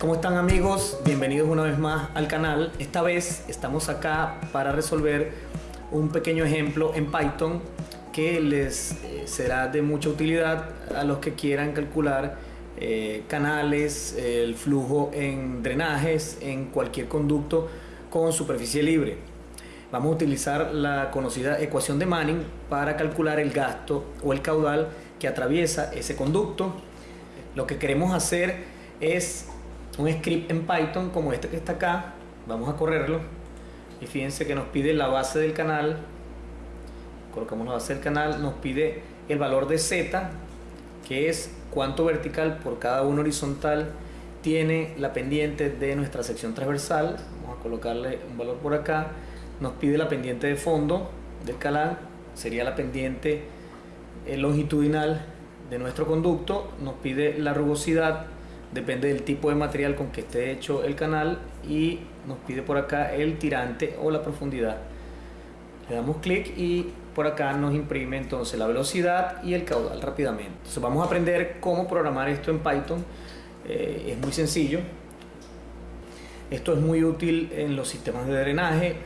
¿Cómo están amigos? Bienvenidos una vez más al canal. Esta vez estamos acá para resolver un pequeño ejemplo en Python que les eh, será de mucha utilidad a los que quieran calcular eh, canales, el flujo en drenajes, en cualquier conducto con superficie libre. Vamos a utilizar la conocida ecuación de Manning para calcular el gasto o el caudal que atraviesa ese conducto. Lo que queremos hacer es un script en Python como este que está acá. Vamos a correrlo. Y fíjense que nos pide la base del canal. Colocamos la base del canal. Nos pide el valor de Z, que es cuánto vertical por cada uno horizontal tiene la pendiente de nuestra sección transversal. Vamos a colocarle un valor por acá. Nos pide la pendiente de fondo del canal. Sería la pendiente eh, longitudinal de nuestro conducto. Nos pide la rugosidad depende del tipo de material con que esté hecho el canal y nos pide por acá el tirante o la profundidad. Le damos clic y por acá nos imprime entonces la velocidad y el caudal rápidamente. Vamos a aprender cómo programar esto en Python. Eh, es muy sencillo. Esto es muy útil en los sistemas de drenaje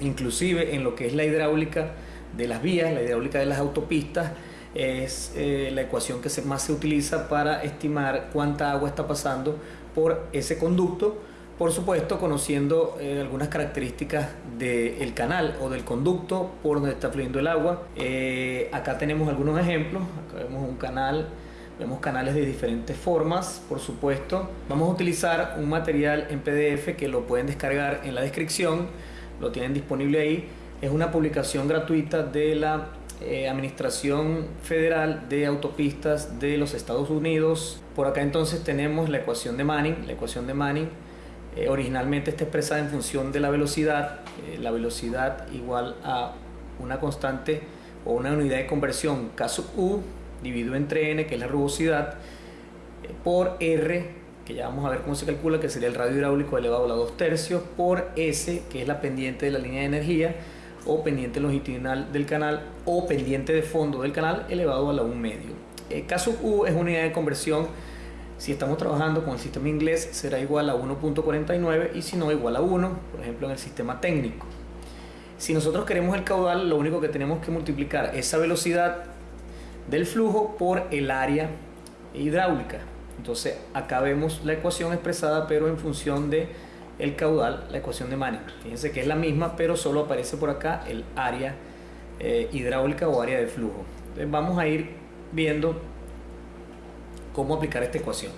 inclusive en lo que es la hidráulica de las vías, la hidráulica de las autopistas es eh, la ecuación que más se utiliza para estimar cuánta agua está pasando por ese conducto, por supuesto conociendo eh, algunas características del canal o del conducto por donde está fluyendo el agua. Eh, acá tenemos algunos ejemplos, acá vemos un canal, vemos canales de diferentes formas, por supuesto. Vamos a utilizar un material en PDF que lo pueden descargar en la descripción, lo tienen disponible ahí. Es una publicación gratuita de la eh, Administración Federal de Autopistas de los Estados Unidos. Por acá entonces tenemos la ecuación de Manning. La ecuación de Manning eh, originalmente está expresada en función de la velocidad. Eh, la velocidad igual a una constante o una unidad de conversión sub U dividido entre N, que es la rugosidad, por R, que ya vamos a ver cómo se calcula, que sería el radio hidráulico elevado a la 2 tercios, por S, que es la pendiente de la línea de energía, o pendiente longitudinal del canal o pendiente de fondo del canal elevado a la 1 medio. El eh, caso U es una unidad de conversión. Si estamos trabajando con el sistema inglés será igual a 1.49 y si no igual a 1, por ejemplo en el sistema técnico. Si nosotros queremos el caudal, lo único que tenemos que multiplicar esa velocidad del flujo por el área hidráulica. Entonces acá vemos la ecuación expresada pero en función de el caudal, la ecuación de Manning. Fíjense que es la misma, pero solo aparece por acá el área eh, hidráulica o área de flujo. Entonces vamos a ir viendo cómo aplicar esta ecuación.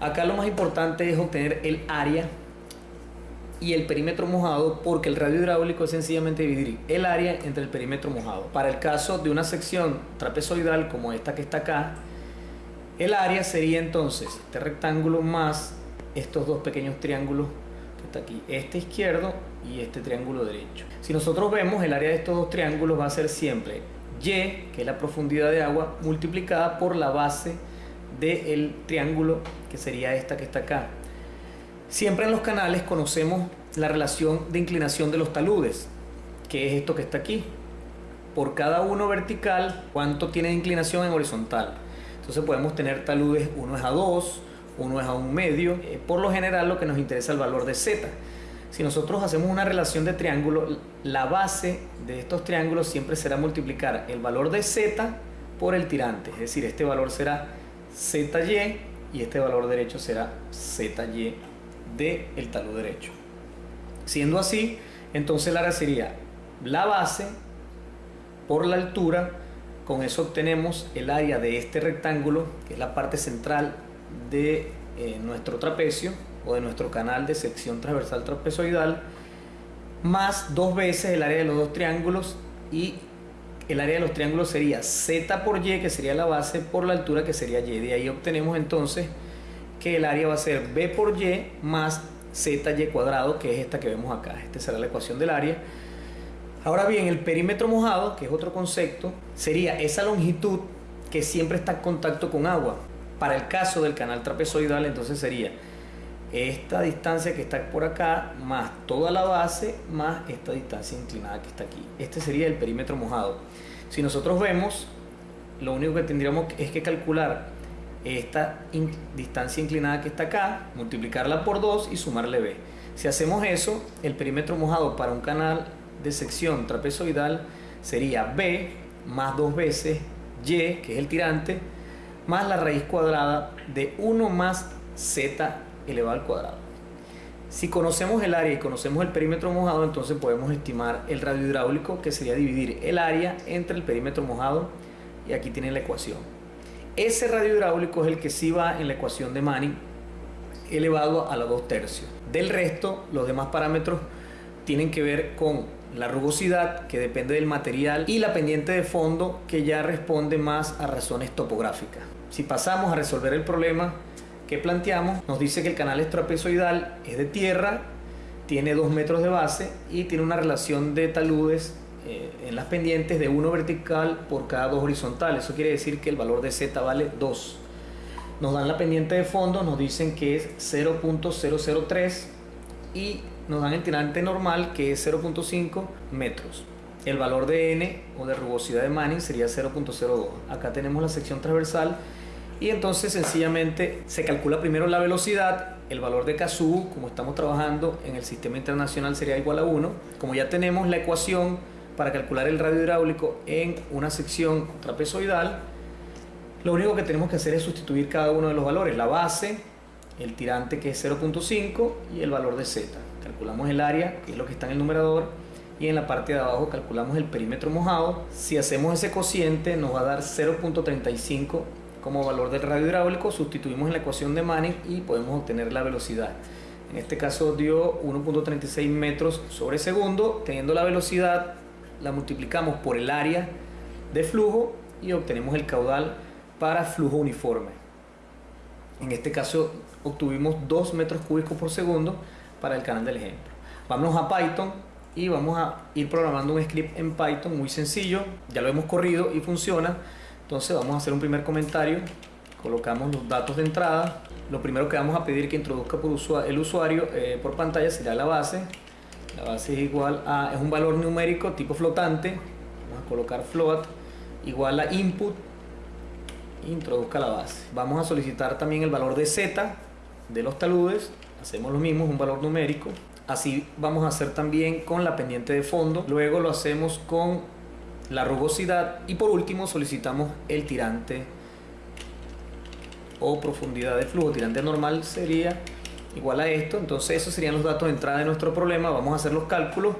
Acá lo más importante es obtener el área y el perímetro mojado porque el radio hidráulico es sencillamente dividir el área entre el perímetro mojado. Para el caso de una sección trapezoidal como esta que está acá, el área sería entonces este rectángulo más estos dos pequeños triángulos está aquí, este izquierdo y este triángulo derecho. Si nosotros vemos el área de estos dos triángulos va a ser siempre y, que es la profundidad de agua, multiplicada por la base del triángulo, que sería esta que está acá. Siempre en los canales conocemos la relación de inclinación de los taludes, que es esto que está aquí. Por cada uno vertical, cuánto tiene de inclinación en horizontal. Entonces podemos tener taludes, uno es a 2, uno es a un medio. Eh, por lo general lo que nos interesa es el valor de z. Si nosotros hacemos una relación de triángulo, la base de estos triángulos siempre será multiplicar el valor de z por el tirante. Es decir, este valor será zy y este valor derecho será zy del el talud derecho. Siendo así, entonces área sería la base por la altura. Con eso obtenemos el área de este rectángulo, que es la parte central de eh, nuestro trapecio o de nuestro canal de sección transversal trapezoidal más dos veces el área de los dos triángulos y el área de los triángulos sería z por y que sería la base por la altura que sería y. De ahí obtenemos entonces que el área va a ser b por y más zy cuadrado que es esta que vemos acá. Esta será la ecuación del área. Ahora bien el perímetro mojado que es otro concepto sería esa longitud que siempre está en contacto con agua para el caso del canal trapezoidal, entonces sería esta distancia que está por acá, más toda la base, más esta distancia inclinada que está aquí. Este sería el perímetro mojado. Si nosotros vemos, lo único que tendríamos es que calcular esta distancia inclinada que está acá, multiplicarla por 2 y sumarle b. Si hacemos eso, el perímetro mojado para un canal de sección trapezoidal sería b más dos veces y, que es el tirante, más la raíz cuadrada de 1 más z elevado al cuadrado. Si conocemos el área y conocemos el perímetro mojado, entonces podemos estimar el radio hidráulico, que sería dividir el área entre el perímetro mojado, y aquí tienen la ecuación. Ese radio hidráulico es el que sí va en la ecuación de Manning, elevado a los 2 tercios. Del resto, los demás parámetros tienen que ver con la rugosidad, que depende del material, y la pendiente de fondo, que ya responde más a razones topográficas. Si pasamos a resolver el problema, que planteamos nos dice que el canal trapezoidal es de tierra, tiene 2 metros de base y tiene una relación de taludes eh, en las pendientes de 1 vertical por cada 2 horizontales. Eso quiere decir que el valor de Z vale 2. Nos dan la pendiente de fondo, nos dicen que es 0.003 y nos dan el tirante normal que es 0.5 metros. El valor de N o de rugosidad de Manning sería 0.02. Acá tenemos la sección transversal y entonces sencillamente se calcula primero la velocidad, el valor de KSU, como estamos trabajando en el sistema internacional sería igual a 1. Como ya tenemos la ecuación para calcular el radio hidráulico en una sección trapezoidal, lo único que tenemos que hacer es sustituir cada uno de los valores, la base, el tirante que es 0.5 y el valor de z. Calculamos el área, que es lo que está en el numerador, y en la parte de abajo calculamos el perímetro mojado. Si hacemos ese cociente nos va a dar 0.35 como valor del radio hidráulico, sustituimos en la ecuación de Manning y podemos obtener la velocidad. En este caso dio 1.36 metros sobre segundo, teniendo la velocidad la multiplicamos por el área de flujo y obtenemos el caudal para flujo uniforme. En este caso obtuvimos 2 metros cúbicos por segundo para el canal del ejemplo. Vamos a Python y vamos a ir programando un script en Python muy sencillo, ya lo hemos corrido y funciona entonces vamos a hacer un primer comentario, colocamos los datos de entrada. Lo primero que vamos a pedir que introduzca por el usuario eh, por pantalla será la base. La base es igual a, es un valor numérico tipo flotante. Vamos a colocar float igual a input. Introduzca la base. Vamos a solicitar también el valor de z de los taludes. Hacemos lo mismo, es un valor numérico. Así vamos a hacer también con la pendiente de fondo. Luego lo hacemos con la rugosidad y por último solicitamos el tirante o profundidad de flujo. Tirante normal sería igual a esto, entonces esos serían los datos de entrada de nuestro problema. Vamos a hacer los cálculos.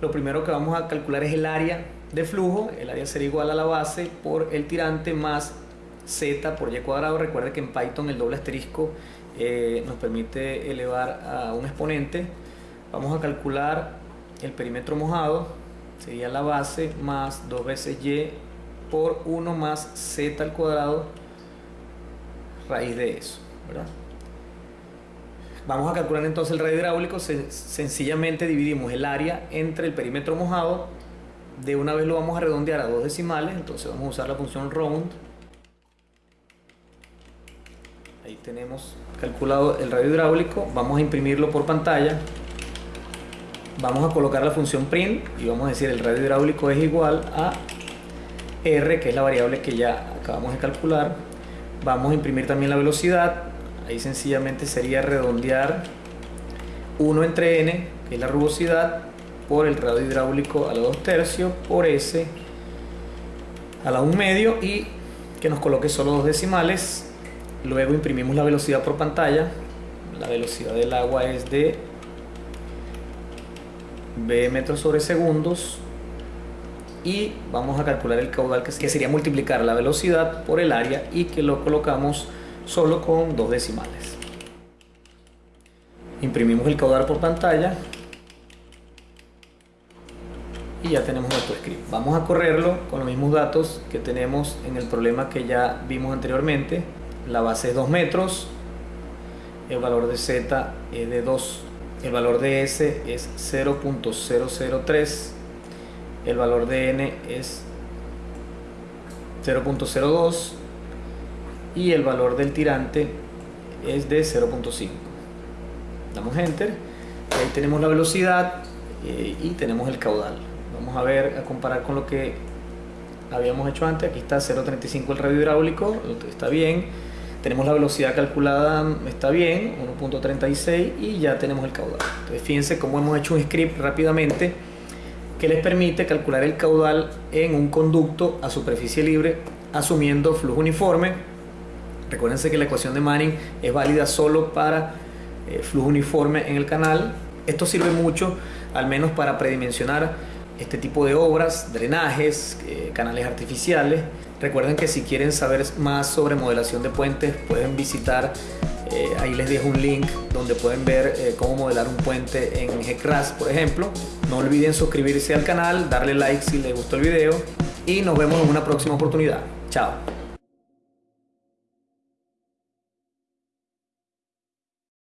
Lo primero que vamos a calcular es el área de flujo. El área sería igual a la base por el tirante más z por y cuadrado. Recuerde que en Python el doble asterisco eh, nos permite elevar a un exponente. Vamos a calcular el perímetro mojado. Sería la base más 2 veces y por 1 más z al cuadrado raíz de eso, Vamos a calcular entonces el radio hidráulico, sencillamente dividimos el área entre el perímetro mojado, de una vez lo vamos a redondear a dos decimales, entonces vamos a usar la función round. Ahí tenemos calculado el radio hidráulico, vamos a imprimirlo por pantalla vamos a colocar la función print y vamos a decir el radio hidráulico es igual a R, que es la variable que ya acabamos de calcular. Vamos a imprimir también la velocidad. Ahí sencillamente sería redondear 1 entre n, que es la rugosidad, por el radio hidráulico a la 2 tercios, por S a la 1 medio y que nos coloque solo dos decimales. Luego imprimimos la velocidad por pantalla. La velocidad del agua es de B metros sobre segundos y vamos a calcular el caudal que sería multiplicar la velocidad por el área y que lo colocamos solo con dos decimales. Imprimimos el caudal por pantalla y ya tenemos nuestro script. Vamos a correrlo con los mismos datos que tenemos en el problema que ya vimos anteriormente. La base es 2 metros, el valor de z es de 2 el valor de S es 0.003, el valor de N es 0.02 y el valor del tirante es de 0.5. Damos Enter, ahí tenemos la velocidad eh, y tenemos el caudal. Vamos a ver, a comparar con lo que habíamos hecho antes. Aquí está 0.35 el radio hidráulico, está bien. Tenemos la velocidad calculada, está bien, 1.36 y ya tenemos el caudal. Entonces fíjense cómo hemos hecho un script rápidamente que les permite calcular el caudal en un conducto a superficie libre asumiendo flujo uniforme. Recuérdense que la ecuación de Manning es válida solo para eh, flujo uniforme en el canal. Esto sirve mucho, al menos para predimensionar este tipo de obras, drenajes, eh, canales artificiales. Recuerden que si quieren saber más sobre modelación de puentes pueden visitar, eh, ahí les dejo un link donde pueden ver eh, cómo modelar un puente en GCRAS, por ejemplo. No olviden suscribirse al canal, darle like si les gustó el video y nos vemos en una próxima oportunidad. Chao.